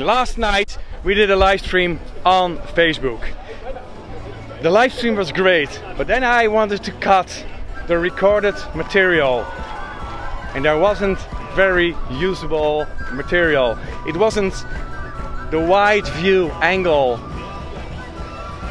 Last night we did a live stream on Facebook. The live stream was great, but then I wanted to cut the recorded material and there wasn't very usable material. It wasn't the wide view angle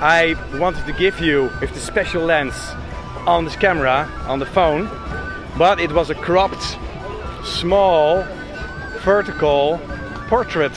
I wanted to give you with the special lens on this camera, on the phone, but it was a cropped, small, vertical portrait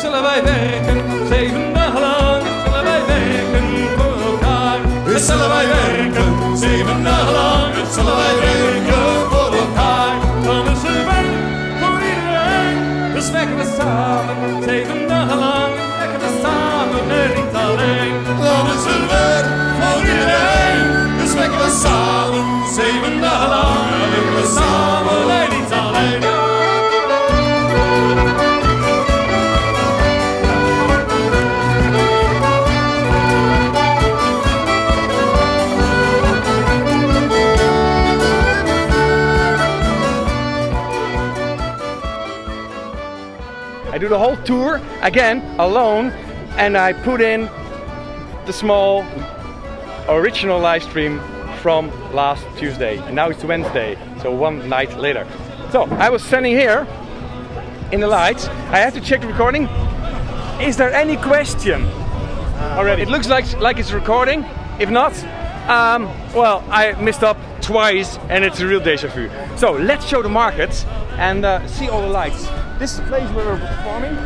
Zullen wij werken. Zeven dagen lang. Zullen wij werken voor elkaar. Eerst zullen wij werken. Zeven dagen lang. Zullen wij werken do the whole tour again alone and I put in the small original live stream from last Tuesday. And now it's Wednesday so one night later. So I was standing here in the lights. I have to check the recording. Is there any question? Already. It looks like like it's recording. If not um, well I messed up twice and it's a real deja vu. So let's show the market and uh, see all the lights. This is the place where we're performing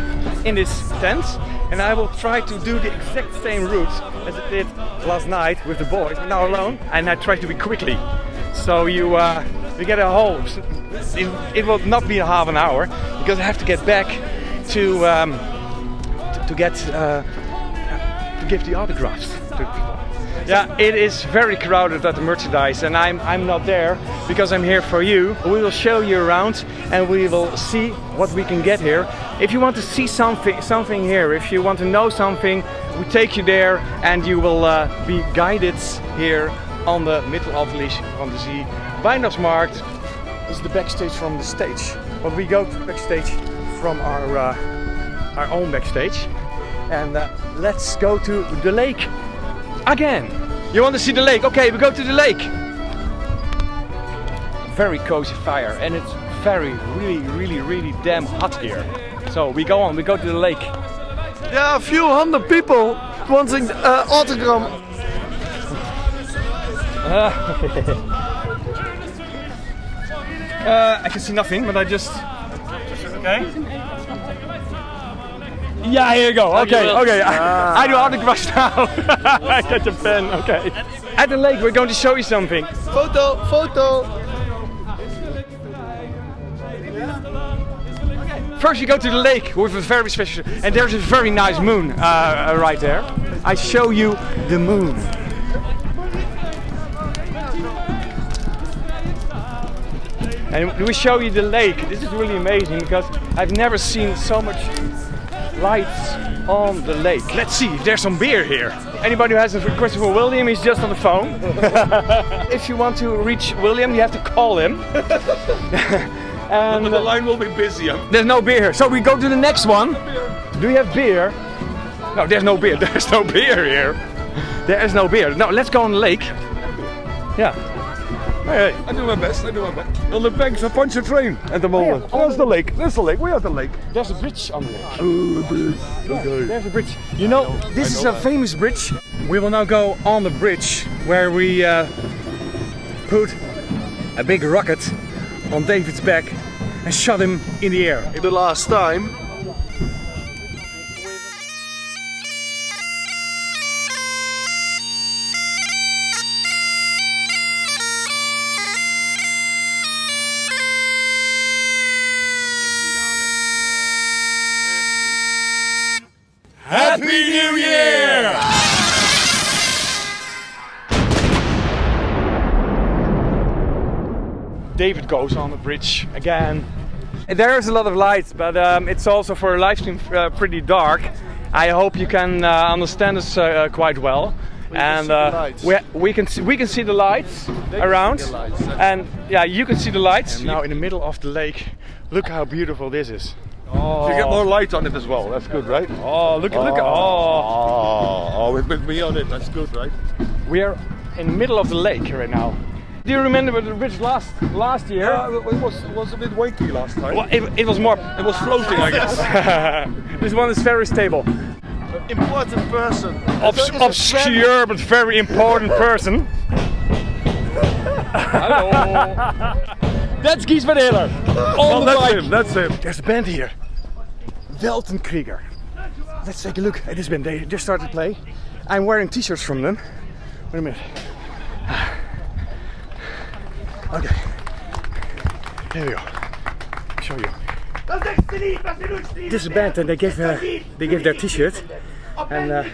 in this tent and I will try to do the exact same route as I did last night with the boys, now alone and I try to be quickly. So you uh, we get a whole it, it will not be a half an hour because I have to get back to um, to, get uh, to give the autographs to people. Yeah, it is very crowded at the merchandise and I'm, I'm not there because I'm here for you. We will show you around and we will see what we can get here. If you want to see something, something here, if you want to know something, we take you there and you will uh, be guided here on the Mittelalterlich van de Zee Weihnachtsmarkt. This is the backstage from the stage. But we go backstage from our, uh, our own backstage. And uh, let's go to the lake again. You want to see the lake? Okay, we go to the lake. Very cozy fire and it's very, really, really, really damn hot here. So we go on, we go to the lake. There are a few hundred people wanting uh, autogram. Uh, I can see nothing, but I just. Okay. Yeah, here you go. Okay, okay. I, I do autographs now. I get the pen. Okay. At the lake, we're going to show you something. Photo, photo. First, you go to the lake with a very special, and there's a very nice moon uh, right there. I show you the moon. And we show you the lake. This is really amazing because I've never seen so much lights on the lake. Let's see if there's some beer here. Anybody who has a question for William, he's just on the phone. if you want to reach William, you have to call him. and The uh, line will be busy. there's no beer here. So we go to the next one. Do you have beer? No, there's no beer. There's no beer here. There is no beer. No, let's go on the lake. Yeah. Hey, hey. I do my best, I do my best. On the banks of Pontchartrain at the moment. Oh, There's the lake, there's the lake, we have the lake. There's a bridge on the lake. Okay. There's a bridge. You know, this is a that. famous bridge. We will now go on the bridge where we uh, put a big rocket on David's back and shot him in the air. The last time Happy New Year! David goes on the bridge again. There's a lot of lights, but um, it's also for a live stream uh, pretty dark. I hope you can uh, understand us uh, quite well. and see uh, lights. we, we can see, we can see the lights around, the lights, and yeah, you can see the lights. now in the middle of the lake, look how beautiful this is. You get more light on it as well. That's good, right? Oh, look, at look! Oh, Oh, oh, with, with me on it. That's good, right? we are in the middle of the lake right now. Do you remember the bridge last last year? Yeah, it was it was a bit wakey last time. Well, it, it was more. It was floating, I guess. this one is very stable. Important person. Obs- That is a obscure but very important person. Hello. That's Gies van Hiller. On Oh, the that's him. That's him. There's a band here. Weltenkrieger. Let's take a look at this band. They just started to play. I'm wearing t-shirts from them. Wait a minute. Okay. Here we go. show you. This is a band and they gave, uh, they gave their t-shirt. And uh,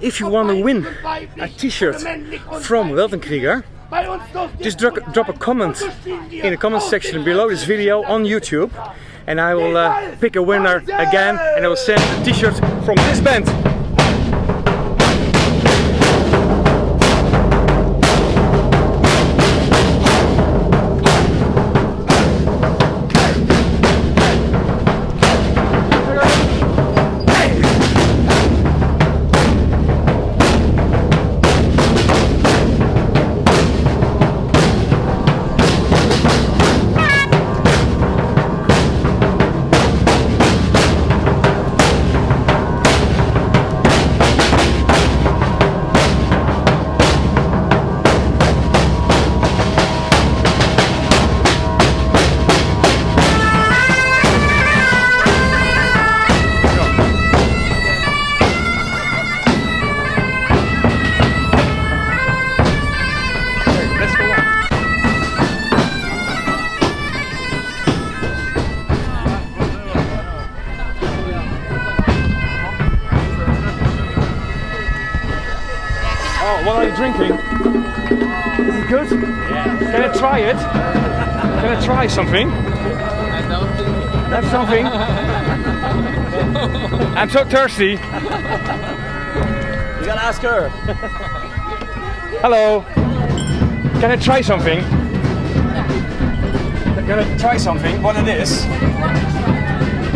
if you want to win a t-shirt from Weltenkrieger, just drop, drop a comment in the comment section below this video on YouTube and I will uh, pick a winner again and I will send a t-shirt from this band. Can I try it? Can I try something? That's something. I'm so thirsty. You gotta ask her. Hello. Can I try something? Can I try something? What it is?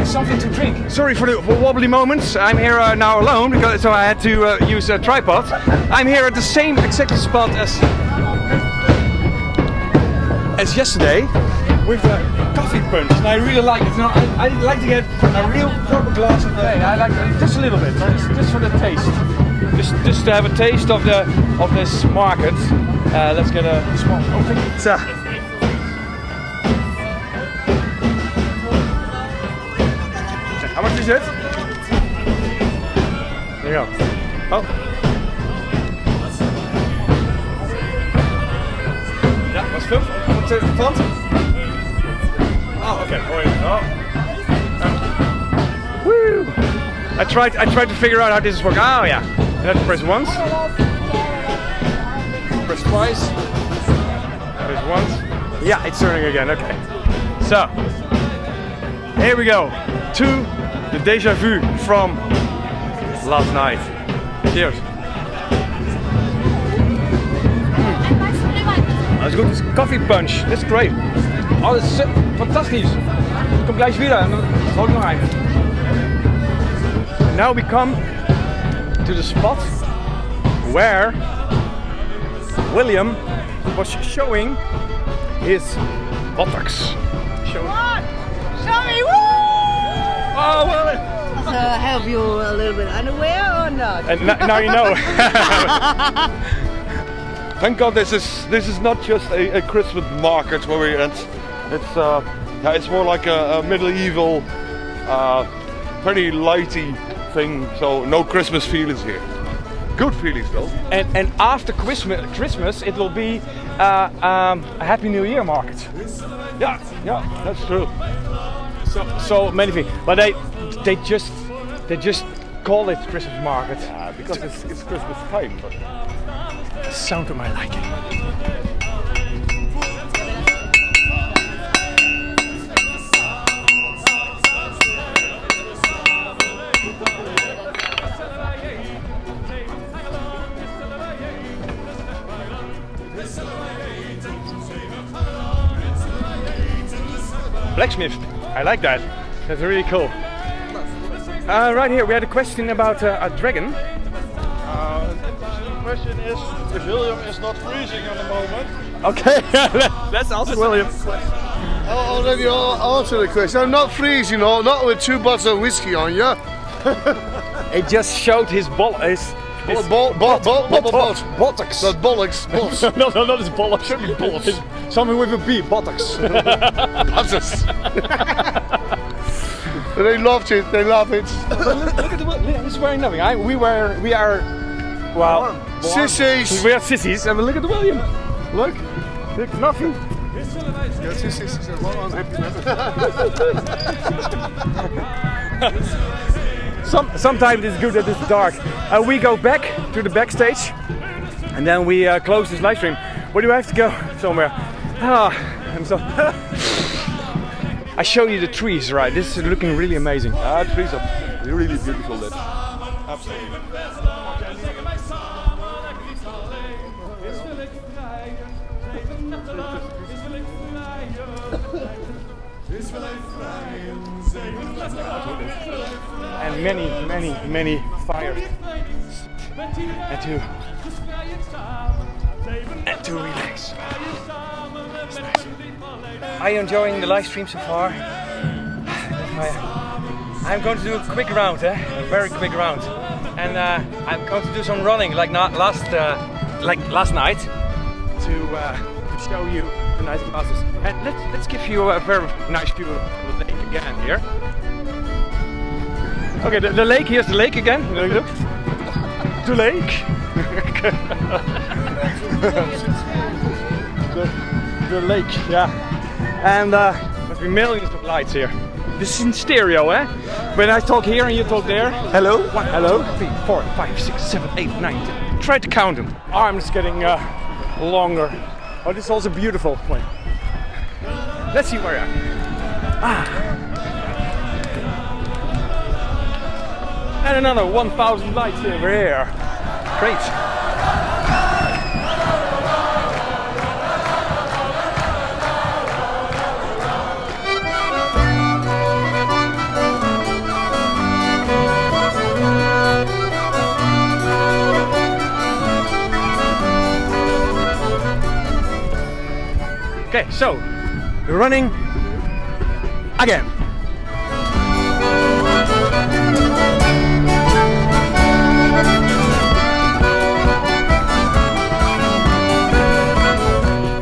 Something to drink. Sorry for the wobbly moments. I'm here uh, now alone because so I had to uh, use a tripod. I'm here at the same exact spot as as yesterday with a coffee punch, and I really like it. You know, I, I like to get a real proper glass of wine. I like it just a little bit, it's just for the taste. Just just to have a taste of the of this market. Uh, let's get a small open. So, How much is it? There you go. Oh. Was veel? Wat is het plant? Oh, okay. Mooi. Oh. Woo! I tried. I tried to figure out how this is working. Oh ah, yeah. You have to press once. Press twice. Press once. Yeah, it's turning again. Okay. So here we go to the deja vu from last night. Cheers. Dat is goed. Het is coffee punch. Dit is great. Oh, dat is eh, fantastisch. Kom gleich wieder. En dan hou ik nog een. Now we come to the spot where William was showing his buttocks. Show- Sorry, woo! Oh, well, So have you a little bit underwear or not? and now you know. Thank God this is this is not just a, a Christmas market where we it's it's uh it's more like a, a medieval uh pretty lighty thing. So no Christmas feelings here. Good feelings though. and and after Christmas, Christmas it will be uh, um, a Happy New Year market. Yeah, yeah, that's true. So so many things, but they they just they just call it Christmas market. Uh, because it's, it's Christmas time. But Sound to my liking. Blacksmith. I like that. That's really cool. Uh, right here, we had a question about uh, a dragon. Uh, the question is if William is not freezing at the moment. Okay, that's also William. I already al- answered the question. I'm not freezing, you not with two bottles of whiskey on you. It just showed his ball. His, his Bol- bol- bol- bol- bol- bol- buttocks. That bollocks, boss. no, no, not his bollocks. Should be bollocks. Something with a B, buttocks. Butters. They loved it, they love it. Look at the William. He's wearing nothing. I, we were, we are, well, Sissies. we are sissies. And look at the William. Look, look, nothing. Ja, sissies. is wel unhappy Some, sometimes it's good that it's dark. Uh, we go back to the backstage, and then we uh, close this live stream. Where do I have to go? Somewhere. Ah, I'm so. I show you the trees, right? This is looking really amazing. uh, trees are really beautiful. Absolutely. and many, many, many fires. And to and to relax. It's nice. Are you enjoying the live stream so far? I- I'm going to do a quick round, eh? a very quick round, and uh, I'm going to do some running like not last, uh, like last night, to, uh, to show you the nice classes. And let's let's give you a very nice view of the lake again here. Okay, the, the lake, here's the lake again. Look, look. The lake. the, lake, yeah. And uh, must be millions of lights here. This is in stereo, eh? When I talk here and you talk there. Hello? One, hello? Two, three, four, five, six, seven, eight, nine, ten. Try to count them. Arms getting uh, longer. Oh, this is also beautiful. Wait. Let's see where I am. Ah. And another 1000 lights over here. Great. Okay, so we're running again.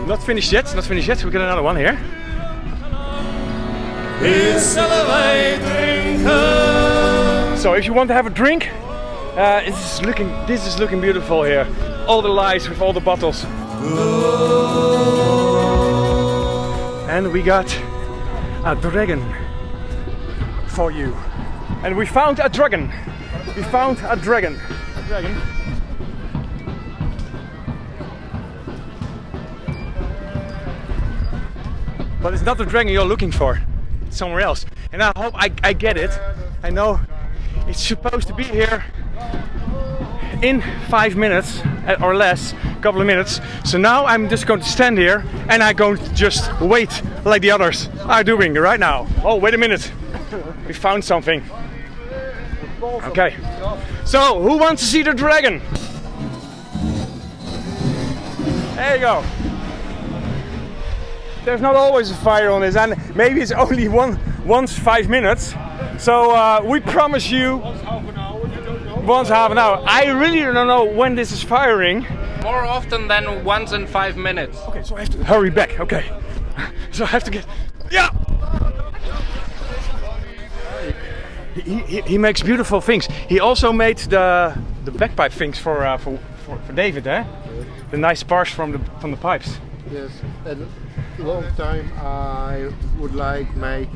Not finished yet, not finished yet. We got another one here. So if you want to have a drink, uh, this is looking this is looking beautiful here. All the lights with all the bottles. And we got a dragon for you. And we found a dragon. We found a dragon. A dragon. But it's not the dragon you're looking for. It's somewhere else. And I hope I, I get it. I know it's supposed to be here in five minutes uh, or less, couple of minutes. So now I'm just going to stand here and I'm going to just wait like the others are doing right now. Oh, wait a minute. We found something. Okay. So, who wants to see the dragon? There you go. There's not always a fire on this, and maybe it's only one once five minutes. So uh, we promise you once half an hour. I really don't know when this is firing. More often than once in five minutes. Okay, so I have to hurry back. Okay, so I have to get. Yeah. He, he, he makes beautiful things. He also made the the bagpipe things for uh, for, for for David, eh? The nice bars from the from the pipes. Yes, and long time I would like my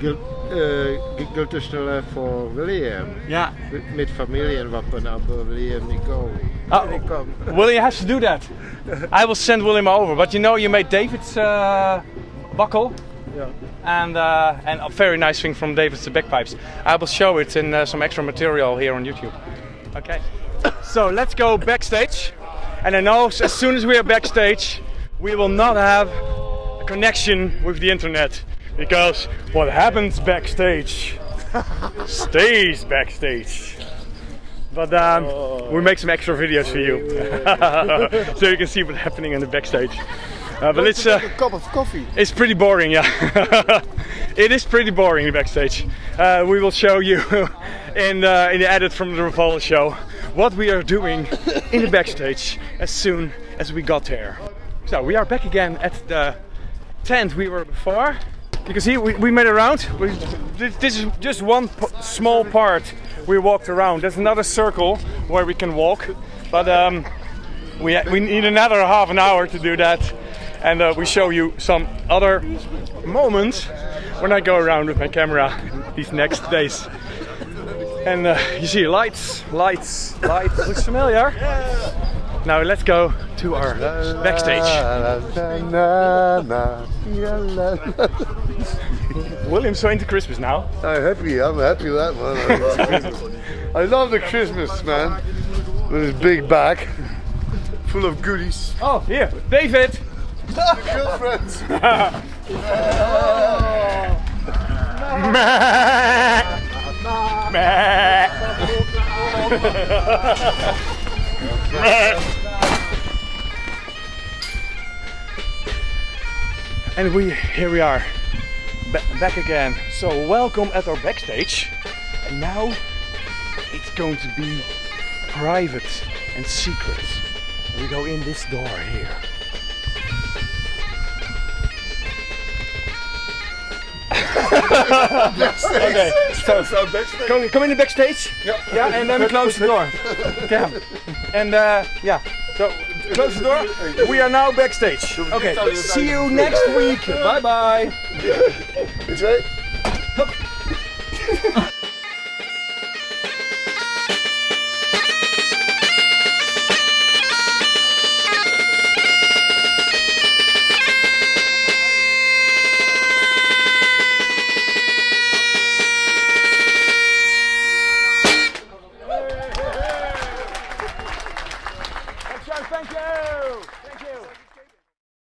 gil- uh, te stellen voor William. Yeah. Met- familie en wat maar nou voor William niet kom. William has to do that. I will send William over. But you know, you made David's uh, buckle. Yeah. And uh, and a very nice thing from David's bagpipes. I will show it in uh, some extra material here on YouTube. Okay. So let's go backstage. And I know as soon as we are backstage, we will not have a connection with the internet because what happens backstage stays backstage. But um, we make some extra videos for you, so you can see what's happening in the backstage. Uh, but it's uh, a cup of coffee. it's pretty boring, yeah. it is pretty boring the backstage. Uh, we will show you in uh, in the edit from the Revolver show what we are doing in the backstage as soon as we got there. So we are back again at the tent we were before. You can see we, we made a round. We, this, is just one small part we walked around. There's another circle where we can walk, but um, we, we need another half an hour to do that. And uh, we show you some other moments when I go around with my camera these next days. And uh, you see lights, lights, lights. Looks familiar? Now let's go to our backstage. William's so into Christmas now. I'm happy, I'm happy with that man. I love the Christmas man. With his big bag full of goodies. Oh, here, David. Girlfriends. And we here we are, back again. So welcome at our backstage. And now it's going to be private and secret. We go in this door here. okay, so come, come in the backstage. Yeah, yeah, and then we close the door. Yeah, and uh, yeah. So close the door. We are now backstage. Okay, see you next week. Bye bye. Je?